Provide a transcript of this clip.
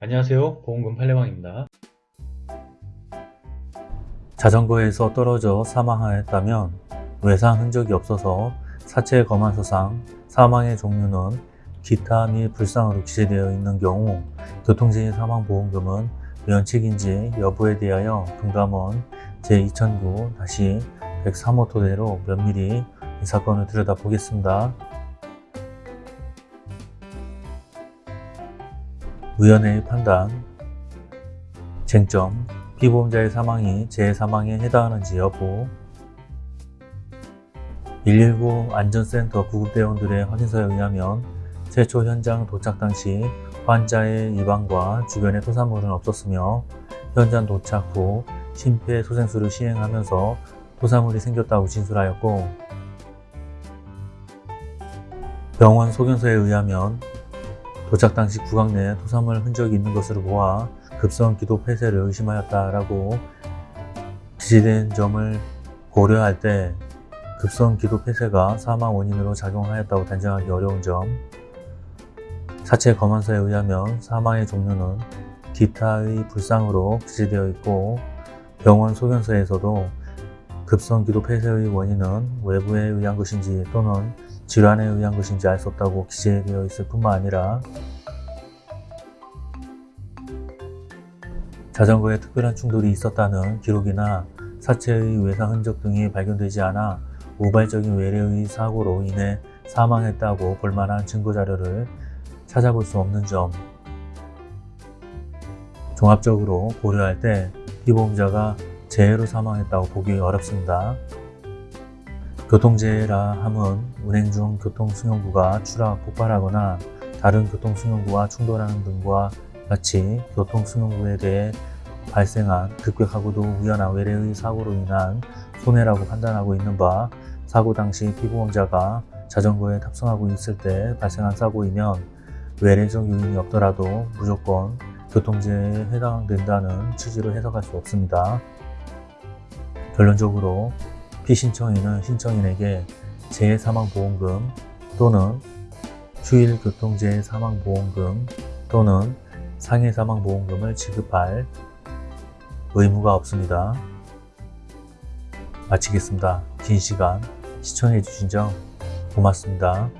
안녕하세요 보험금 팔례방입니다 자전거에서 떨어져 사망하였다면 외상 흔적이 없어서 사체 검안서상 사망의 종류는 기타 및 불상으로 기재되어 있는 경우 교통재해 사망보험금은 면책인지 여부에 대하여 금감원 제2009-103호 토대로 면밀히 이 사건을 들여다보겠습니다. 위원회의 판단. 쟁점 피보험자의 사망이 재해사망에 해당하는지 여부 119 안전센터 구급대원들의 확인서에 의하면 최초 현장 도착 당시 환자의 입안과 주변에 토사물은 없었으며 현장 도착 후 심폐소생술을 시행하면서 토사물이 생겼다고 진술하였고 병원 소견서에 의하면 도착 당시 구강 내에 토사물 흔적이 있는 것으로 보아 급성 기도 폐쇄를 의심하였다라고 기재된 점을 고려할 때 급성 기도 폐쇄가 사망 원인으로 작용하였다고 단정하기 어려운 점. 사체 검안서에 의하면 사망의 종류는 기타의 불상으로 기재되어 있고 병원 소견서에서도 급성 기도 폐쇄의 원인은 외부에 의한 것인지 또는 질환에 의한 것인지 알 수 없다고 기재되어 있을 뿐만 아니라 자전거에 특별한 충돌이 있었다는 기록이나 사체의 외상 흔적 등이 발견되지 않아 우발적인 외래의 사고로 인해 사망했다고 볼만한 증거자료를 찾아볼 수 없는 점 종합적으로 고려할 때 피보험자가 재해로 사망했다고 보기 어렵습니다. 교통재해라 함은 운행 중 교통승용구가 추락, 폭발하거나 다른 교통승용구와 충돌하는 등과 같이 교통승용구에 대해 발생한 급격하고도 우연한 외래의 사고로 인한 손해라고 판단하고 있는 바 사고 당시 피보험자가 자전거에 탑승하고 있을 때 발생한 사고이면 외래적 요인이 없더라도 무조건 교통재해에 해당된다는 취지로 해석할 수 없습니다. 결론적으로 피신청인은 신청인에게 재해사망보험금 또는 휴일교통재해사망보험금 또는 상해사망보험금을 지급할 의무가 없습니다. 마치겠습니다. 긴 시간 시청해 주신 점 고맙습니다.